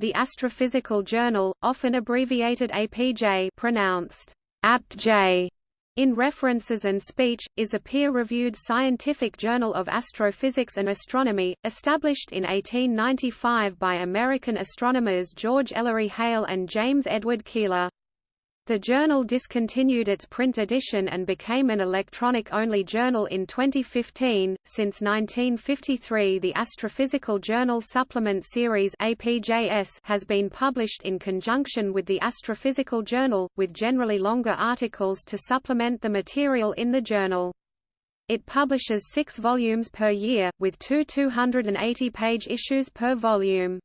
The Astrophysical Journal, often abbreviated APJ pronounced APJ, in References and Speech, is a peer-reviewed scientific journal of astrophysics and astronomy, established in 1895 by American astronomers George Ellery Hale and James Edward Keeler. The journal discontinued its print edition and became an electronic-only journal in 2015. Since 1953, the Astrophysical Journal Supplement Series (APJS) has been published in conjunction with the Astrophysical Journal, with generally longer articles to supplement the material in the journal. It publishes six volumes per year, with two 280-page issues per volume.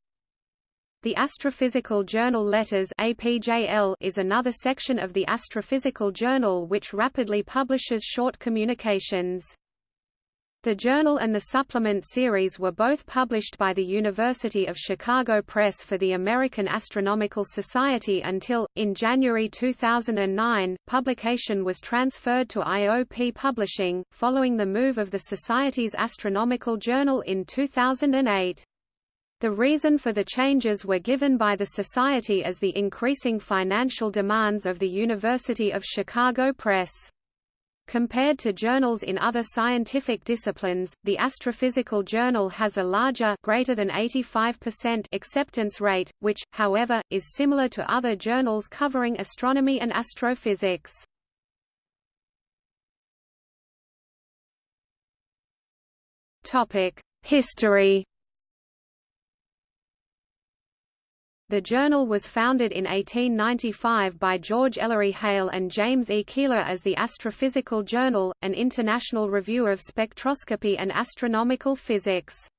The Astrophysical Journal Letters APJL is another section of the Astrophysical Journal which rapidly publishes short communications. The journal and the supplement series were both published by the University of Chicago Press for the American Astronomical Society until, in January 2009, publication was transferred to IOP Publishing, following the move of the Society's Astronomical Journal in 2008. The reason for the changes were given by the Society as the increasing financial demands of the University of Chicago Press. Compared to journals in other scientific disciplines, the Astrophysical Journal has a larger greater than 85% acceptance rate, which, however, is similar to other journals covering astronomy and astrophysics. History The journal was founded in 1895 by George Ellery Hale and James E. Keeler as the Astrophysical Journal, an international review of spectroscopy and astronomical physics.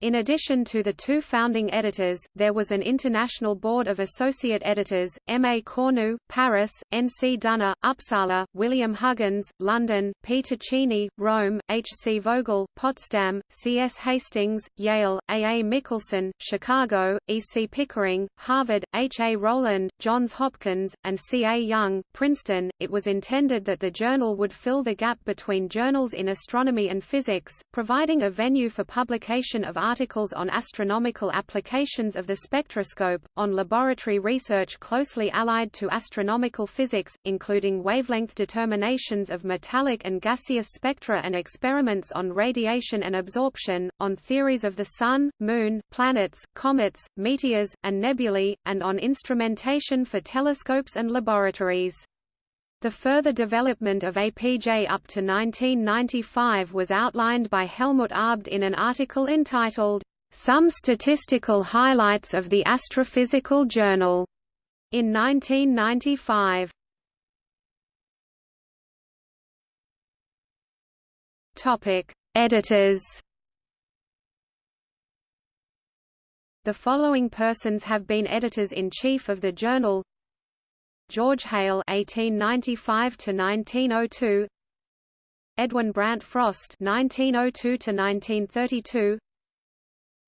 In addition to the two founding editors, there was an international board of associate editors, M. A. Cornu, Paris, N. C. Dunér, Uppsala, William Huggins, London, P. Tacchini, Rome, H. C. Vogel, Potsdam, C. S. Hastings, Yale, A. A. Michelson, Chicago, E. C. Pickering, Harvard, H. A. Rowland, Johns Hopkins, and C. A. Young, Princeton. It was intended that the journal would fill the gap between journals in astronomy and physics, providing a venue for publication of articles on astronomical applications of the spectroscope, on laboratory research closely allied to astronomical physics, including wavelength determinations of metallic and gaseous spectra and experiments on radiation and absorption, on theories of the Sun, Moon, planets, comets, meteors, and nebulae, and on instrumentation for telescopes and laboratories. The further development of APJ up to 1995 was outlined by Helmut Abt in an article entitled, "'Some Statistical Highlights of the Astrophysical Journal' in 1995. Editors The following persons have been editors-in-chief of the journal George Hale (1895–1902), Edwin Brant Frost (1902–1932),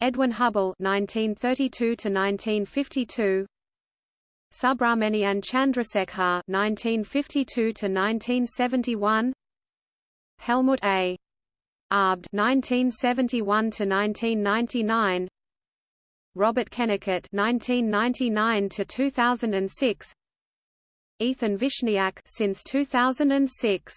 Edwin Hubble (1932–1952), Subrahmanyan Chandrasekhar (1952–1971), Helmut A. Abt (1971–1999), Robert Kennicutt (1999–2006), Ethan Vishniac since 2006.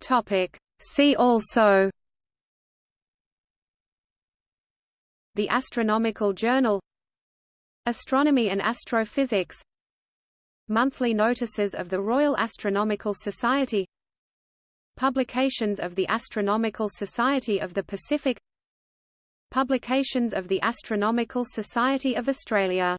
Topic See also The Astronomical Journal Astronomy and Astrophysics Monthly Notices of the Royal Astronomical Society Publications of the Astronomical Society of the Pacific Publications of the Astronomical Society of Australia